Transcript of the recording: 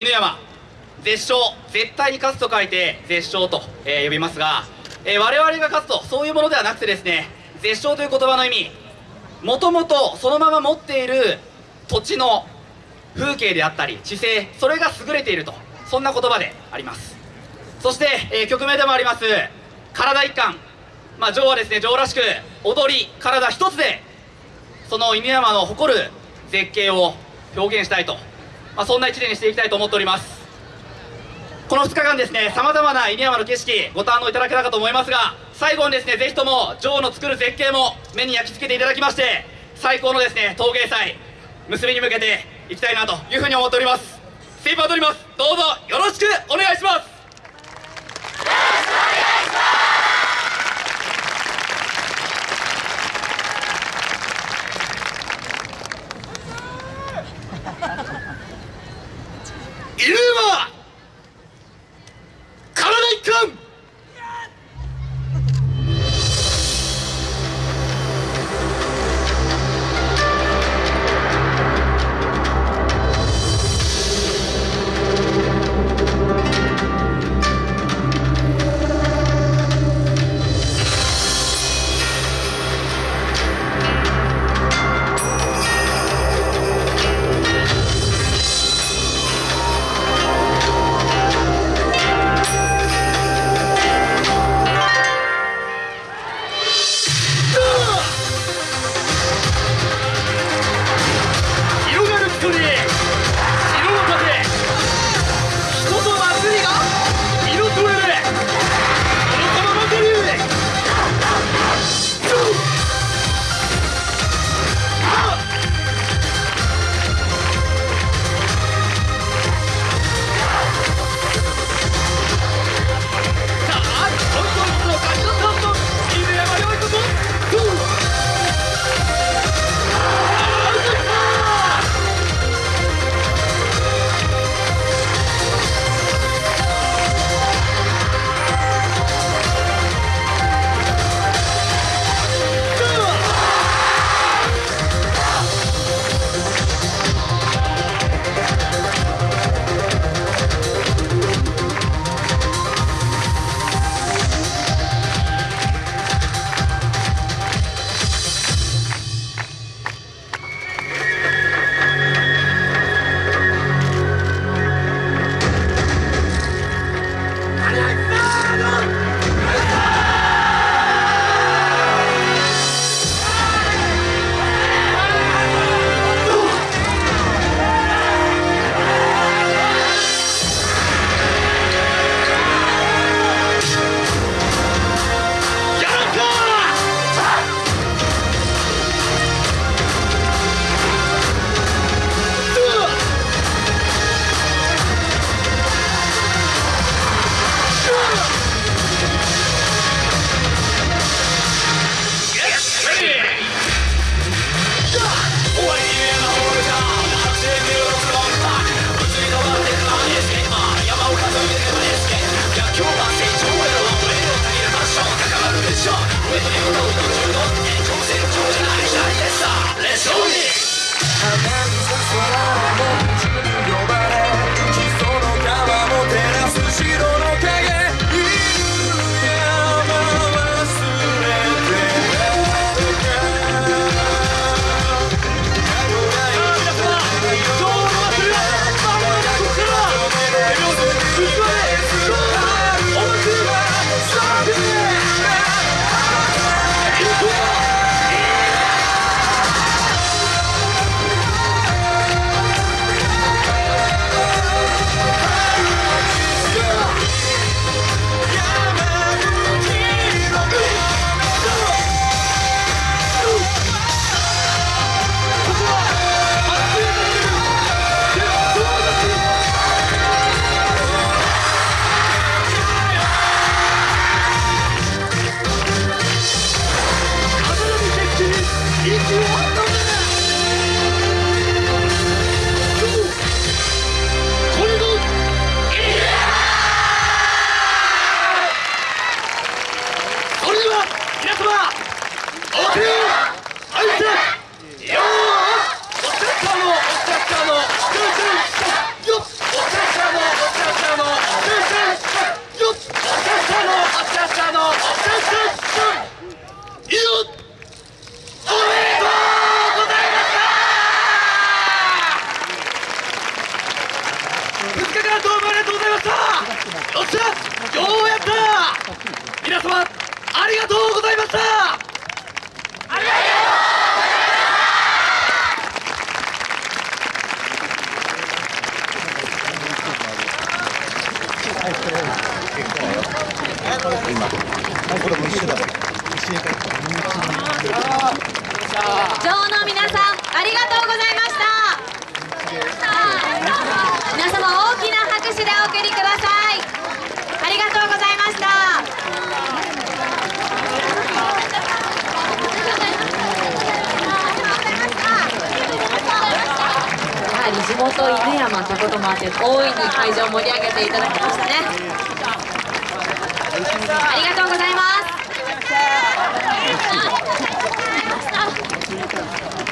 犬山絶勝絶対に勝つと書いて絶勝と、えー呼びますが、えー我々が勝つとそういうものではなくてですね絶勝という言葉の意味もともとそのまま持っている土地の風景であったり地勢それが優れているとそんな言葉であります。そして、えー曲名でもあります体一貫。まあ女王はですね女王らしく踊り体一つでその犬山の誇る絶景を表現したいと、まあ、そんな1年にしていきたいと思っております。この2日間ですねさまざまな犬山の景色ご堪能いただけたかと思いますが最後にですねぜひとも女王の作る絶景も目に焼き付けていただきまして最高のですね陶芸祭結びに向けていきたいなというふうに思っております。精一杯踊ります。どうぞよろしく皆様お手あいてよお茶茶のお茶茶の先生よお茶茶のお茶茶の先生よお茶茶のお茶茶の先生よおめでとうございました2日間どうもありがとうございましたよっしゃようやった皆様ありがとうございました！マーて大いに会場を盛り上げていただきましたね。ありがとうございます。